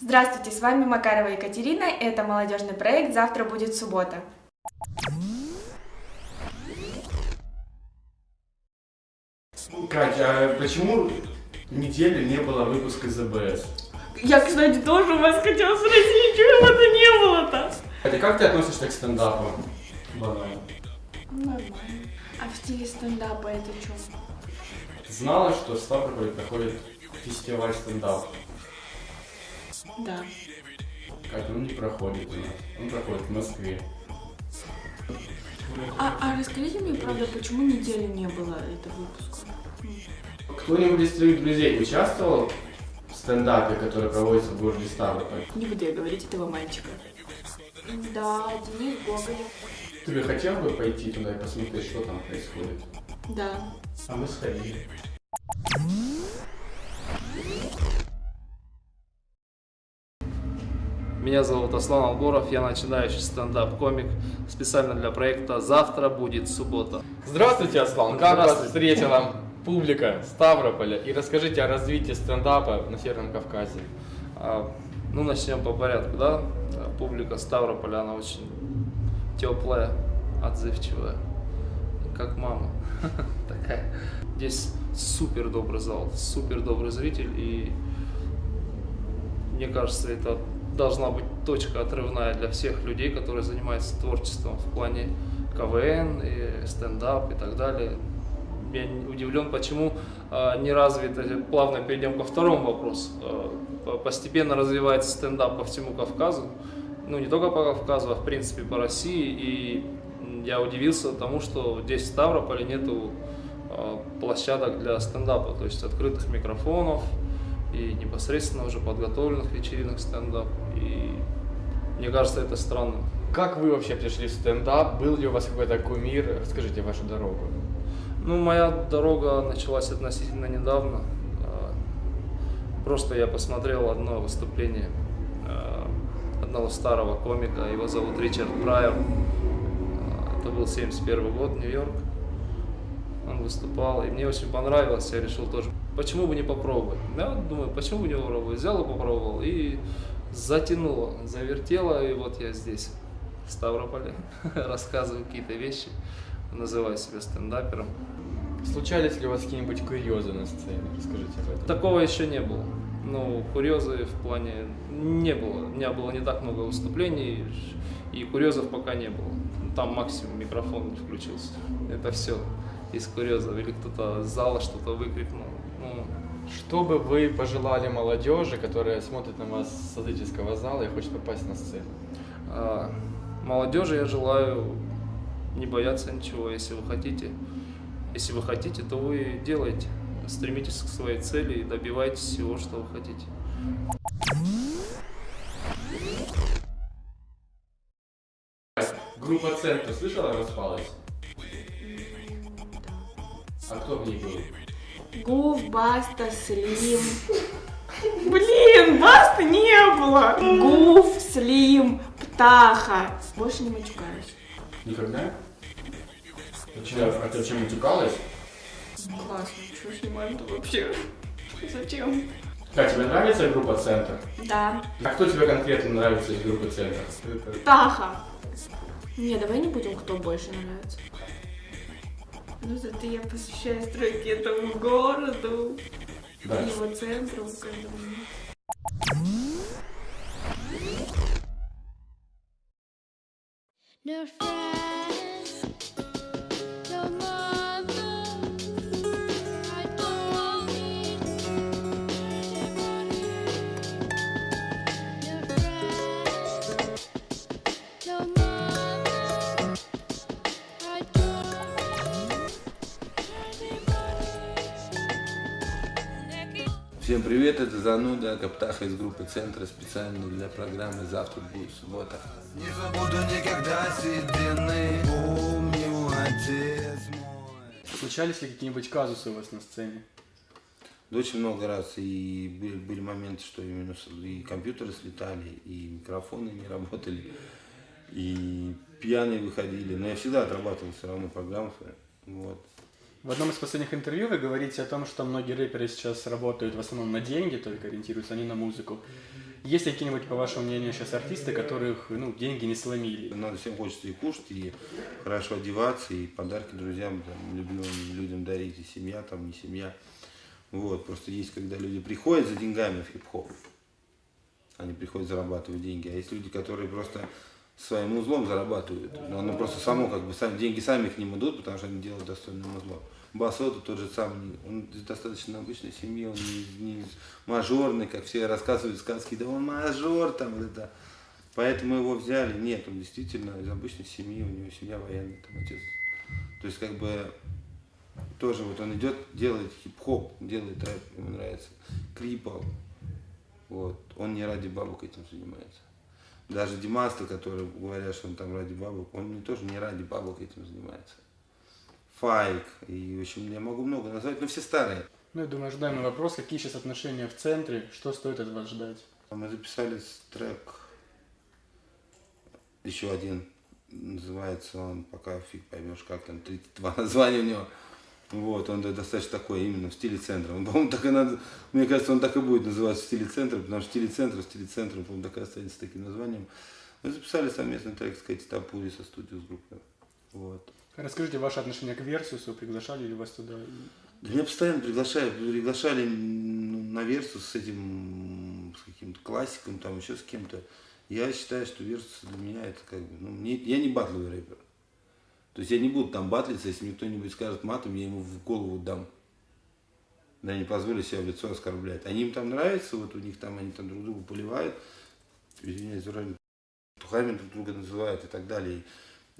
Здравствуйте, с вами Макарова Екатерина, это молодежный проект «Завтра будет суббота». Катя, а почему неделю не было выпуска ЗБС? Я, кстати, тоже у вас хотела спросить, чего это не было-то? Катя, как ты относишься к стендапу? Банально. Нормально. А в стиле стендапа это что? Знала, что в Ставрополе проходит фестиваль стендапа? Да. Катя, он не проходит у нас. Он проходит в Москве. А, а расскажите мне, правда, почему недели не было этого выпуска? Кто-нибудь из твоих друзей участвовал в стендапе, который проводится в городе Ставрополь? Не буду я говорить этого мальчика. Да, Денис Гоголев. Ты бы хотел бы пойти туда и посмотреть, что там происходит? Да. А мы сходили. Меня зовут Аслан Алгоров, я начинающий стендап-комик специально для проекта «Завтра будет суббота». Здравствуйте, Аслан. Как вас встретила публика Ставрополя? И расскажите о развитии стендапа на Северном Кавказе. А, Ну, начнем по порядку, да? Публика Ставрополя, она очень теплая, отзывчивая, как мама такая. Здесь супер добрый зал, супер добрый зритель, и мне кажется, это должна быть точка отрывная для всех людей, которые занимаются творчеством в плане КВН, и стендап и так далее. Я удивлен, почему а, не развито. Плавно перейдем ко второму вопросу. По- постепенно развивается стендап по всему Кавказу. Ну, не только по Кавказу, а в принципе по России. И я удивился тому, что здесь в Ставрополе нету а, площадок для стендапа, то есть открытых микрофонов и непосредственно уже подготовленных вечеринок стендап. И мне кажется, это странно. Как вы вообще пришли в стендап? Был ли у вас какой-то кумир? Расскажите вашу дорогу. Ну, моя дорога началась относительно недавно. А, Просто я посмотрел одно выступление а, одного старого комика, его зовут Ричард Прайер. А, Это был 71 год, Нью-Йорк. Он выступал, и мне очень понравилось, я решил тоже, почему бы не попробовать. Я вот думаю, почему бы не попробовать. Взял и попробовал, и затянуло, завертело, и вот я здесь, в Ставрополе, рассказываю какие-то вещи, называю себя стендапером. Случались ли у вас какие-нибудь курьезы на сцене? Расскажите об этом. Такого еще не было. Ну, курьезы в плане не было. У меня было не так много выступлений, и курьезов пока не было. Ну, Там максимум микрофон не включился. Это все из курьезов. Или кто-то с зала что-то выкрикнул. Ну, Что бы вы пожелали молодежи, которая смотрит на вас с зрительского зала и хочет попасть на сцену? а молодежи я желаю не бояться ничего, если вы хотите. Если вы хотите, то вы делайте. Стремитесь к своей цели и добивайтесь всего, что вы хотите. Группа Центр, слышала, распалась? А кто в ней был? Гуф, Баста, Слим. Блин, Баста не было. Гуф, Слим, Птаха. Больше не матюкаюсь. Никогда? Почему? А ты чем утекалась? Классно, что снимаем-то вообще? Зачем? Катя, тебе нравится группа Центр? Да. А кто тебе конкретно нравится из группы Центр? Птаха. Не, давай не будем, кто больше нравится. Ну, зато я посвящаю стройке этому городу, Да. его центру, каждому. Всем привет, это Зануда, Каптаха из группы Центра специально для программы «Завтра будет суббота». Не забуду никогда седины Помню, отец мой Случались ли какие-нибудь казусы у вас на сцене? Да Очень много раз, и были, были моменты, что именно и компьютеры слетали, и микрофоны не работали, и пьяные выходили. Но я всегда отрабатывал все равно программу свою. Вот. В одном из последних интервью вы говорите о том, что многие рэперы сейчас работают в основном на деньги, только ориентируются, не на музыку. Есть ли какие-нибудь, по вашему мнению, сейчас артисты, которых ну, деньги не сломили? Надо всем хочется и кушать, и хорошо одеваться, и подарки друзьям, там, любимым людям дарить, и семья, там, не семья. Вот, просто есть, когда люди приходят за деньгами в хип-хоп, они приходят зарабатывать деньги, а есть люди, которые просто своим узлом зарабатывают. Но оно просто само, как бы, сами, деньги сами к ним идут, потому что они делают достойным узлом. Басота тот же самый, он из достаточно обычной семьи, он не, не мажорный, как все рассказывают сказки, да он мажор там, вот это. Поэтому его взяли. Нет, он действительно из обычной семьи, у него семья военная, там отец. То есть как бы тоже вот он идет, делает хип-хоп, делает рэп, ему нравится, клипал. Вот. Он не ради бабок этим занимается. Даже Димаста, который говорят, что он там ради бабок, он не, тоже не ради бабок этим занимается. Файк, и в общем я могу много назвать, но все старые. Ну, я думаю, ожидаемый вопрос, какие сейчас отношения в центре, что стоит от вас ждать? Мы записали трек, еще один, называется он, пока фиг поймешь, как там, 32 названия у него. Вот, он достаточно такой, именно в стиле центра. Он, по-моему, так и надо, мне кажется, он так и будет называться в стиле центра, потому что в стиле центра, в стиле центра, по-моему, так и останется таким названием. Мы записали совместный трек с Кэти Топурия с A'Studio с группой. Вот. Расскажите ваше отношение к Versus у, приглашали ли вас туда? Да меня постоянно приглашают, приглашали м, на Versus с этим, с каким-то классиком, там еще с кем-то. Я считаю, что Versus для меня это как бы, ну, мне, я не батловый рэпер. То есть я не буду там батлиться, если мне кто-нибудь скажет матом, я ему в голову дам. Да, не позволю себя в лицо оскорблять. Они им там нравится, вот у них там, они там друг друга поливают, извиняюсь, тухами друг друга называют и так далее.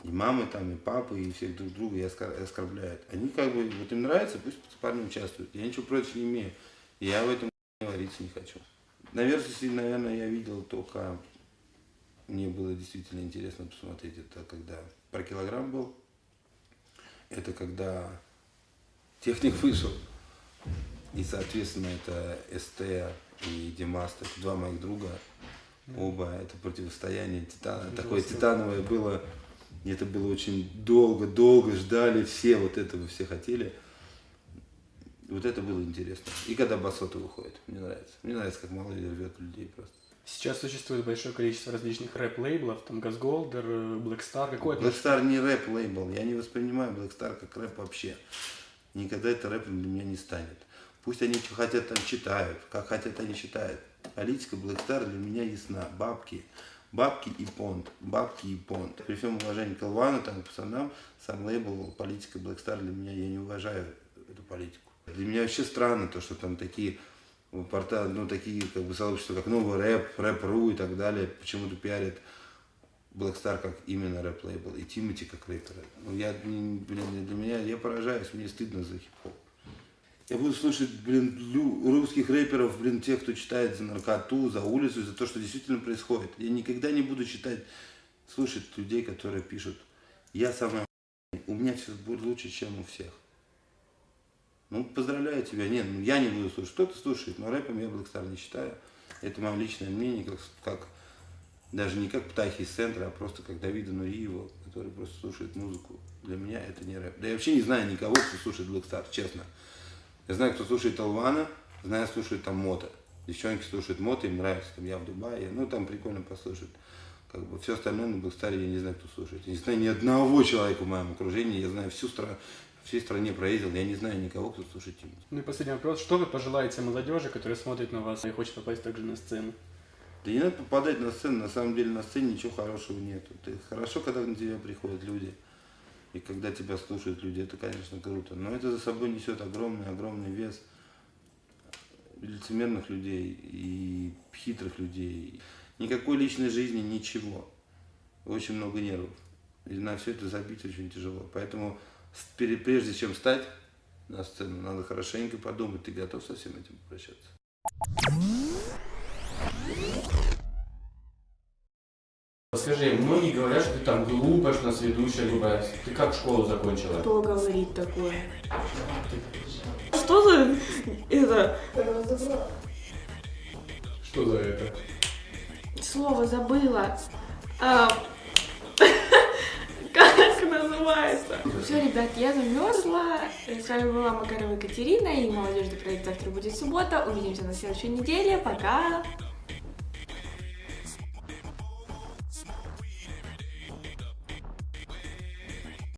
И мамы там, и папы, и всех друг друга и оскор- оскорбляют. Они как бы, вот им нравится, пусть парни участвуют. Я ничего против не имею. Я в этом вариться не хочу. На Версусе, наверное, я видел только... Мне было действительно интересно посмотреть. Это когда про килограмм был. Это когда техник вышел. И, соответственно, это СТ и Димаст, это два моих друга. Оба, это противостояние титана. Такое титановое было. И это было очень долго, долго ждали все, вот этого все хотели. Вот это было интересно. И когда Басота выходит, мне нравится. Мне нравится, как Малый рвет людей просто. Сейчас существует большое количество различных рэп-лейблов, там Газголдер, э, Black Star, какой Black Star не рэп лейбл. Я не воспринимаю Black Star как рэп вообще. Никогда это рэпом для меня не станет. Пусть они что хотят там читают, как хотят они читают. Политика Black Star для меня ясна. Бабки. Бабки и понт. Бабки и понт. При всем уважении к Алвану, там, к пацанам, сам лейбл политика Black Star для меня, я не уважаю эту политику. Для меня вообще странно то, что там такие порта, ну, такие как бы сообщества, как новый рэп, рэп.ру и так далее, почему-то пиарят Black Star как именно рэп-лейбл, и Тимати как рэпера. Ну, я, м, блин, для меня, я поражаюсь, мне стыдно за хип-хоп. Я буду слушать, блин, русских рэперов, блин, тех, кто читает за наркоту, за улицу, за то, что действительно происходит. Я никогда не буду читать, слушать людей, которые пишут, я охуенный, у меня все будет лучше, чем у всех. Ну, поздравляю тебя. Нет, ну я не буду слушать. Кто-то слушает, но рэпом я Black Star не считаю. Это мое личное мнение, как, как даже не как Птахи из центра, а просто как Давида Нуриева, который просто слушает музыку. Для меня это не рэп. Да я вообще не знаю никого, кто слушает Black Star, честно. Я знаю, кто слушает Алвана, знаю, слушает там Мота. Девчонки слушают Мота, им нравится, там я в Дубае, ну там прикольно послушать. Как бы все остальное на Star я не знаю, кто слушает. Я не знаю ни одного человека в моем окружении, я знаю всю страну, всей стране проездил, я не знаю никого, кто слушает Тимати. Ну и последний вопрос. Что вы пожелаете молодежи, которая смотрит на вас и хочет попасть также на сцену? Да не надо попадать на сцену, на самом деле на сцене ничего хорошего нету. Ты хорошо, когда на тебя приходят люди, и когда тебя слушают люди, это, конечно, круто. Но это за собой несет огромный, огромный вес лицемерных людей и хитрых людей. Никакой личной жизни, ничего. Очень много нервов. И на все это забить очень тяжело. Поэтому прежде чем встать на сцену, надо хорошенько подумать, ты готов со всем этим попрощаться. Скажи, многие говорят, что ты там глупая, что у нас ведущая глупая. Ты как школу закончила? Кто говорит такое? Что за это Что за это? слово забыла? А, Все, ребят, я замерзла. С вами была Макарова Екатерина и молодежный проект «Завтра будет суббота». Увидимся на следующей неделе. Пока!